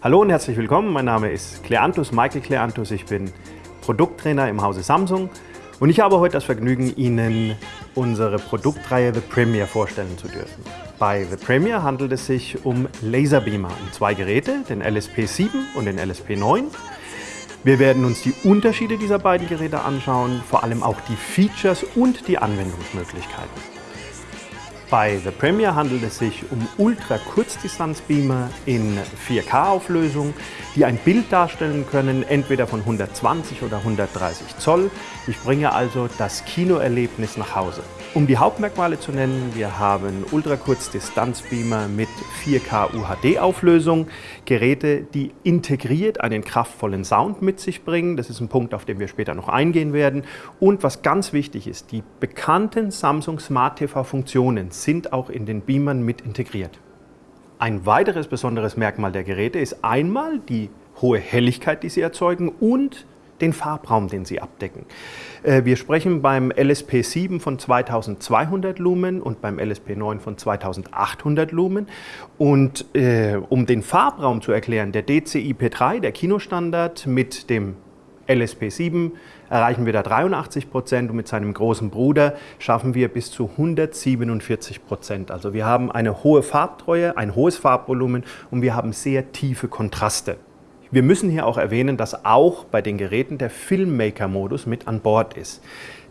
Hallo und herzlich willkommen. Mein Name ist Kleanthus, Michael Kleanthus. Ich bin Produkttrainer im Hause Samsung und ich habe heute das Vergnügen, Ihnen unsere Produktreihe The Premier vorstellen zu dürfen. Bei The Premier handelt es sich um Laserbeamer, um zwei Geräte, den LSP7 und den LSP9. Wir werden uns die Unterschiede dieser beiden Geräte anschauen, vor allem auch die Features und die Anwendungsmöglichkeiten. Bei The Premier handelt es sich um Ultra-Kurzdistanzbeamer in 4K-Auflösung, die ein Bild darstellen können, entweder von 120 oder 130 Zoll. Ich bringe also das Kinoerlebnis nach Hause. Um die Hauptmerkmale zu nennen, wir haben Ultrakurzdistanzbeamer mit 4K UHD-Auflösung, Geräte, die integriert einen kraftvollen Sound mit sich bringen. Das ist ein Punkt, auf den wir später noch eingehen werden. Und was ganz wichtig ist, die bekannten Samsung Smart TV-Funktionen sind auch in den Beamern mit integriert. Ein weiteres besonderes Merkmal der Geräte ist einmal die hohe Helligkeit, die sie erzeugen und den Farbraum, den sie abdecken. Äh, wir sprechen beim LSP7 von 2200 Lumen und beim LSP9 von 2800 Lumen. Und äh, um den Farbraum zu erklären, der DCI-P3, der Kinostandard mit dem LSP7 erreichen wir da 83 Prozent und mit seinem großen Bruder schaffen wir bis zu 147 Prozent. Also wir haben eine hohe Farbtreue, ein hohes Farbvolumen und wir haben sehr tiefe Kontraste. Wir müssen hier auch erwähnen, dass auch bei den Geräten der Filmmaker-Modus mit an Bord ist.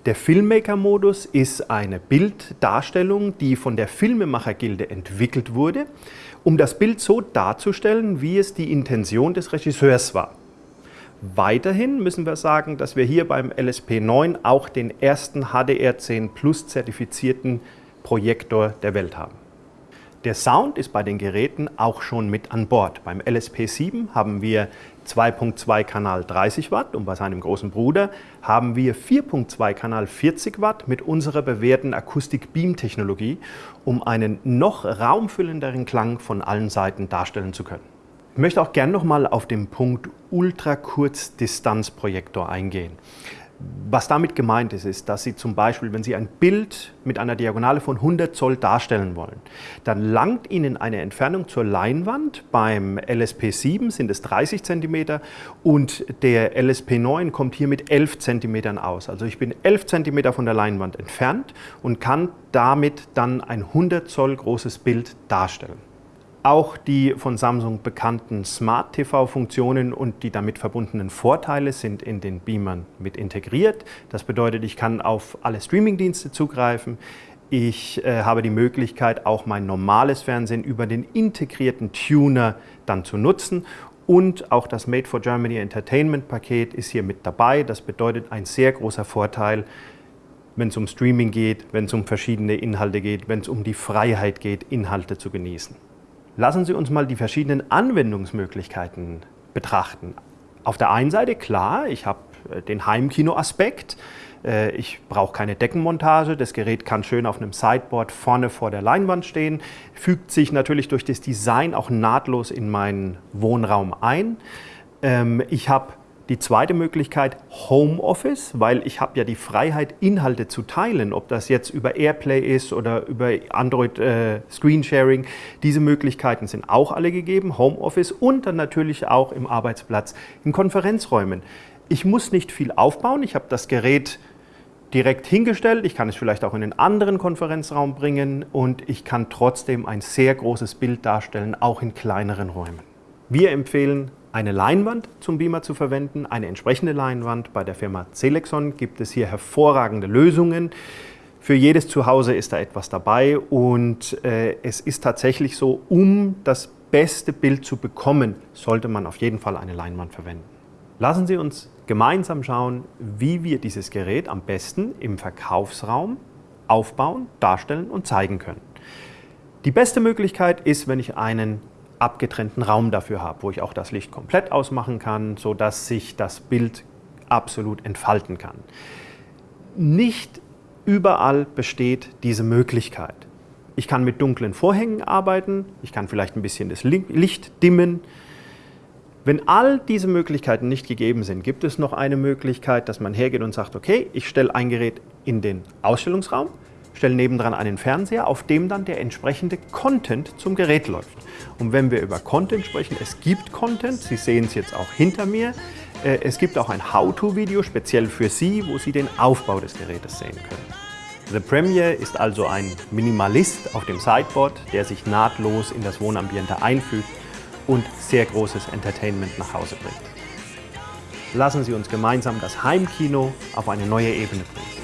Der Filmmaker-Modus ist eine Bilddarstellung, die von der Filmemacher-Gilde entwickelt wurde, um das Bild so darzustellen, wie es die Intention des Regisseurs war. Weiterhin müssen wir sagen, dass wir hier beim LSP9 auch den ersten HDR10 Plus zertifizierten Projektor der Welt haben. Der Sound ist bei den Geräten auch schon mit an Bord. Beim LSP7 haben wir 2.2 Kanal 30 Watt und bei seinem großen Bruder haben wir 4.2 Kanal 40 Watt mit unserer bewährten Akustik-Beam-Technologie, um einen noch raumfüllenderen Klang von allen Seiten darstellen zu können. Ich möchte auch gerne noch mal auf den Punkt Ultrakurzdistanzprojektor eingehen. Was damit gemeint ist, ist, dass Sie zum Beispiel, wenn Sie ein Bild mit einer Diagonale von 100 Zoll darstellen wollen, dann langt Ihnen eine Entfernung zur Leinwand. Beim LSP7 sind es 30 cm und der LSP9 kommt hier mit 11 cm aus. Also ich bin 11 cm von der Leinwand entfernt und kann damit dann ein 100 Zoll großes Bild darstellen. Auch die von Samsung bekannten Smart TV-Funktionen und die damit verbundenen Vorteile sind in den Beamern mit integriert. Das bedeutet, ich kann auf alle Streamingdienste zugreifen. Ich äh, habe die Möglichkeit, auch mein normales Fernsehen über den integrierten Tuner dann zu nutzen. Und auch das Made for Germany Entertainment Paket ist hier mit dabei. Das bedeutet ein sehr großer Vorteil, wenn es um Streaming geht, wenn es um verschiedene Inhalte geht, wenn es um die Freiheit geht, Inhalte zu genießen. Lassen Sie uns mal die verschiedenen Anwendungsmöglichkeiten betrachten. Auf der einen Seite, klar, ich habe äh, den Heimkino-Aspekt. Äh, ich brauche keine Deckenmontage. Das Gerät kann schön auf einem Sideboard vorne vor der Leinwand stehen. Fügt sich natürlich durch das Design auch nahtlos in meinen Wohnraum ein. Ähm, ich habe die zweite Möglichkeit Homeoffice, weil ich habe ja die Freiheit, Inhalte zu teilen, ob das jetzt über Airplay ist oder über Android äh, Screensharing. Diese Möglichkeiten sind auch alle gegeben, Homeoffice und dann natürlich auch im Arbeitsplatz, in Konferenzräumen. Ich muss nicht viel aufbauen, ich habe das Gerät direkt hingestellt, ich kann es vielleicht auch in einen anderen Konferenzraum bringen und ich kann trotzdem ein sehr großes Bild darstellen, auch in kleineren Räumen. Wir empfehlen eine Leinwand zum Beamer zu verwenden, eine entsprechende Leinwand. Bei der Firma Celexon gibt es hier hervorragende Lösungen. Für jedes Zuhause ist da etwas dabei und äh, es ist tatsächlich so, um das beste Bild zu bekommen, sollte man auf jeden Fall eine Leinwand verwenden. Lassen Sie uns gemeinsam schauen, wie wir dieses Gerät am besten im Verkaufsraum aufbauen, darstellen und zeigen können. Die beste Möglichkeit ist, wenn ich einen abgetrennten Raum dafür habe, wo ich auch das Licht komplett ausmachen kann, sodass sich das Bild absolut entfalten kann. Nicht überall besteht diese Möglichkeit. Ich kann mit dunklen Vorhängen arbeiten, ich kann vielleicht ein bisschen das Licht dimmen. Wenn all diese Möglichkeiten nicht gegeben sind, gibt es noch eine Möglichkeit, dass man hergeht und sagt, okay, ich stelle ein Gerät in den Ausstellungsraum, stellen nebendran einen Fernseher, auf dem dann der entsprechende Content zum Gerät läuft. Und wenn wir über Content sprechen, es gibt Content, Sie sehen es jetzt auch hinter mir, äh, es gibt auch ein How-To-Video speziell für Sie, wo Sie den Aufbau des Gerätes sehen können. The Premier ist also ein Minimalist auf dem Sideboard, der sich nahtlos in das Wohnambiente einfügt und sehr großes Entertainment nach Hause bringt. Lassen Sie uns gemeinsam das Heimkino auf eine neue Ebene bringen.